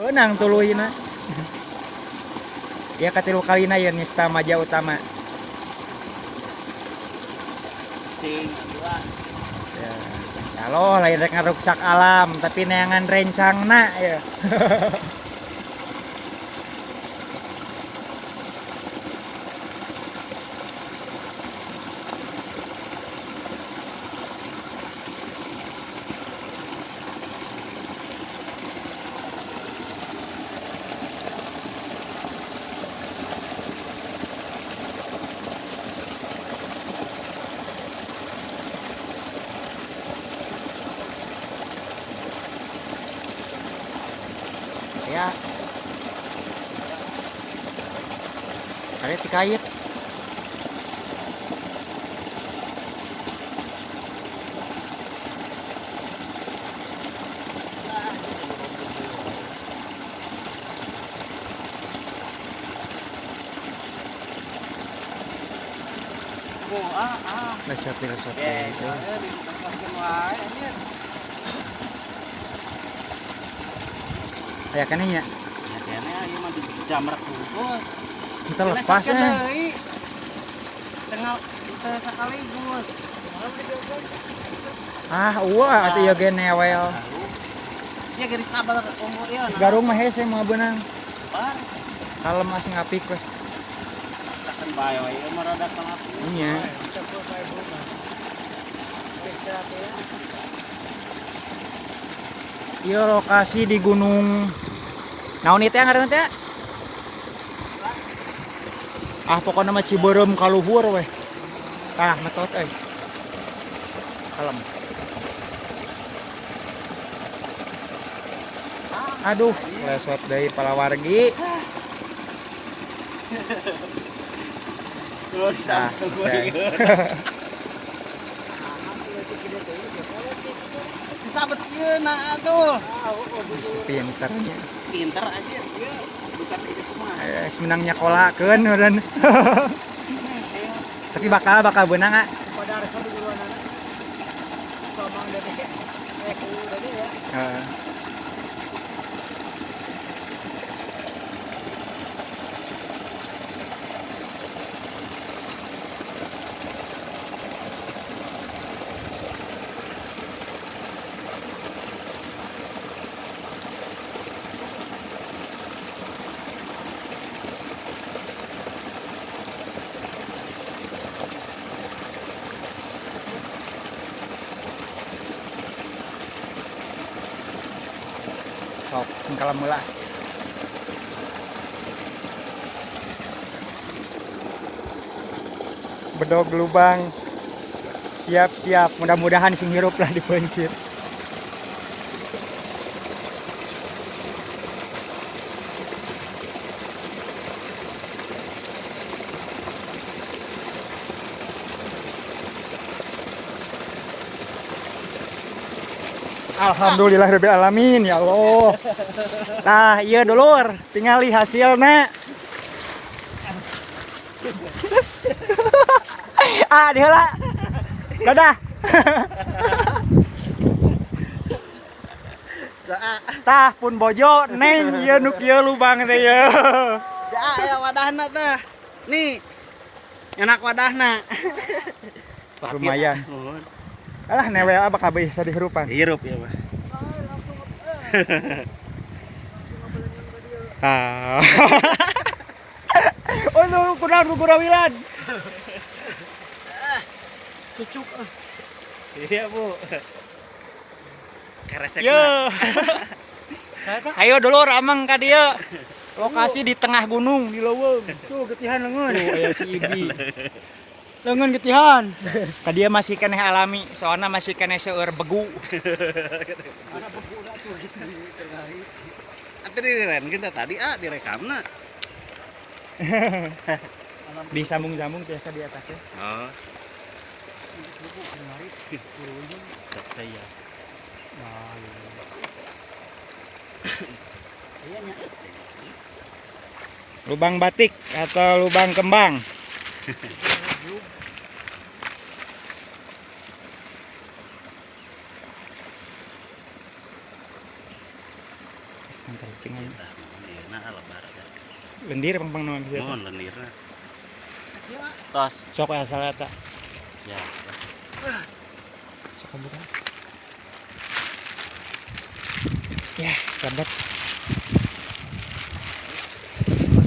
Benang tuluhina. Ya katilu kalina ya nista maja utama. cing Ya. Kalau lain rek ngaruksak alam, tapi neangan rencangna ya. Ya. Ada tikait. oh ah ah Resep resep ya itu. Aya keneh nya. ya kayaknya ieu mah dijamret Kita lepasnya. tengah kita sekaligus Ah, wah atuh ya ge newel. ya geri sabar umur ieu Geus garung mah hese mah beunang. bar Kalem masih ngapik weh. takkan bae wae ieu mah rada tengah Iya. Iya lokasi di gunung Naon itu yang ngaranna teh? Ah pokoknya mah Ciberem kaluhur weh. Tah metot euy. Kalem. Aduh, lesot deui palawargi. Oh, Nah. Sabet ieu na atuh. Pinternya. Pinter aja ieu. Bukan segitu mah. Eh, menang nyakolakeun meureun. Tapi bakal bakal beunang ah. Pada di luar dede. Eh, ya. Sok, kalau mula. Bedog lubang. Siap-siap. Mudah-mudahan sing hirup lah dipencit. Alhamdulillah alamin ya Allah. Nah, iya dulur, tingali hasilnya. ah, diheula. Dadah. Tah pun bojo neng ieu nu kieu lubang teh ye. Ya, ya wadahna teh. Nih. Enak wadahna. Lumayan. Alah newe apa kabeh bisa dihirupan. Hirup ya, Pak. Ah. oh, itu kurang gurawilan. Cucuk. Iya, Bu. Keresek. Yo. Ayo dulur amang ka dieu. Lokasi di tengah gunung di leuweung. Tuh getihan leungeun. Tuh aya si Ibi. Leungeun getihan. Ka dieu masih keneh alami, soalnya masih keneh seueur begu. Atuh diren kita tadi ah direkamna. Disambung-sambung biasa di atasnya. Oh. Saya. Lubang batik atau lubang kembang. Lendirna lebar ya. Lendir pang-pang naon bisa. Mohon lendirna. Iya. Tos. Sok asal eta. Ya. Sok buka. Ya, lambat.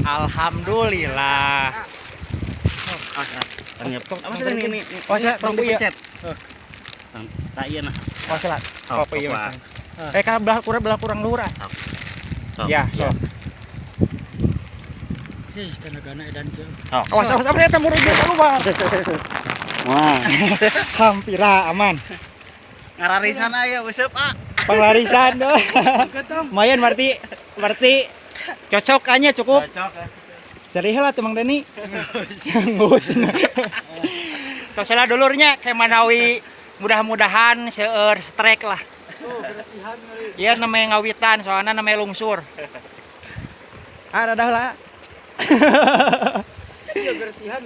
Alhamdulillah. Ah, tanya. Tong- Apa sih ini? Oh, saya tong tunggu ya. Oh. Tong- Tak iya nah. Oh, salah. Oh, iya. Mas. Eh, kan belah kurang belah kurang luhur ah. Tong. Ya, so. Sih, tenagana edan kieu. Oh. Awas awas awas eta murid dia keluar. Wah. Hampir aman. Ngararisan aya useup ah. Penglarisan doh. Lumayan berarti berarti cocok kayaknya cukup. Cocok. ya. Serius lah tuh Mang Dani. Ngus. Tos salah dulurnya kayak Manawi mudah-mudahan seueur strike lah. Iya namanya ngawitan, soalnya namanya lungsur. Ah, dah lah. Iya bersihan